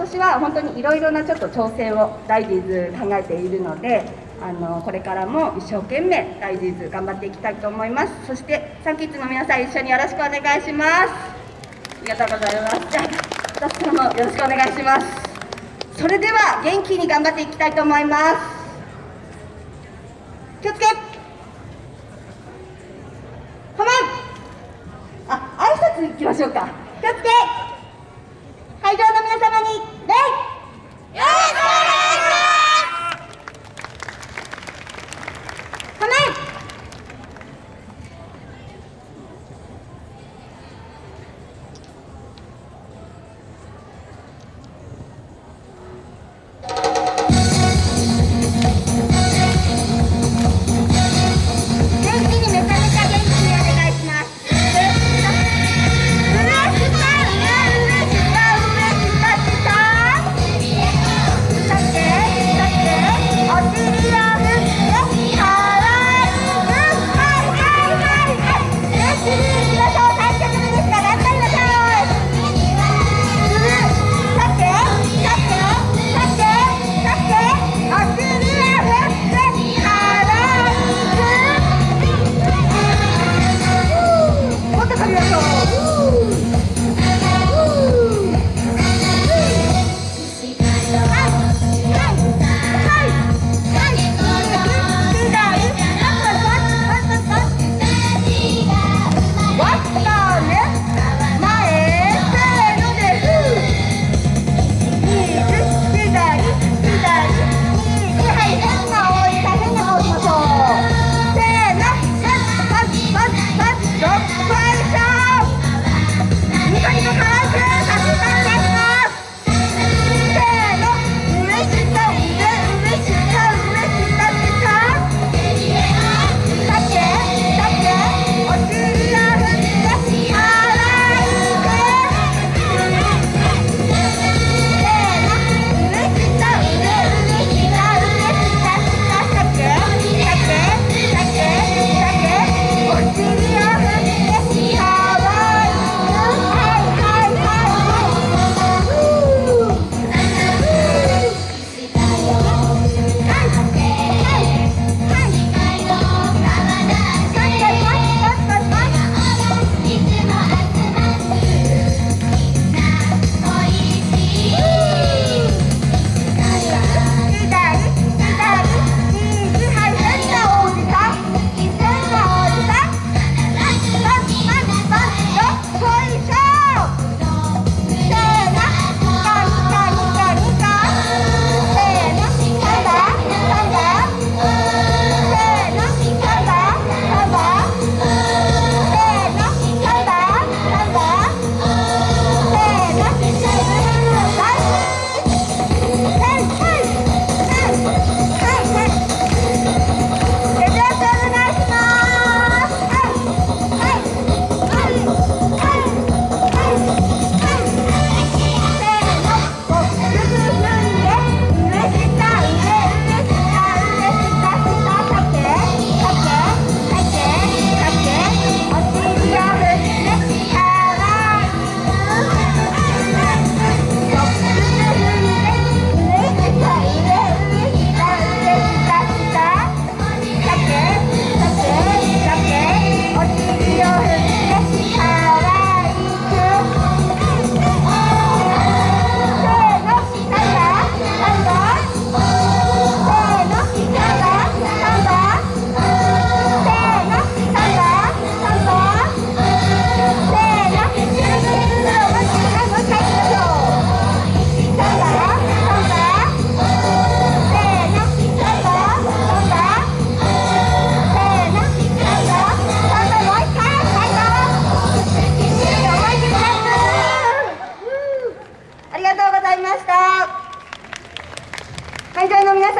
年は本当にいろいろなちょっと挑戦を大事ズ考えているのであのこれからも一生懸命大事ズ頑張っていきたいと思います。そしてサンキッズの皆さん一緒によろしくお願いします。ありがとうございます。じゃあ私からもよろしくお願いします。それでは元気に頑張っていきたいと思います。気をつけ。構えあ挨拶いきましょうか。気をつけ。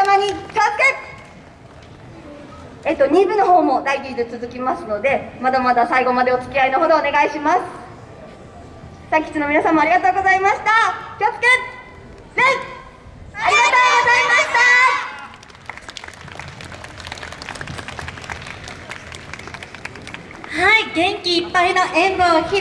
様に気をつけえっと2部の方も大事で続きますのでまだまだ最後までお付き合いのほどお願いします。三吉の皆様ありがとうございました。気をつけ礼ありがとうございました。はい、元気いっぱいの演舞を披露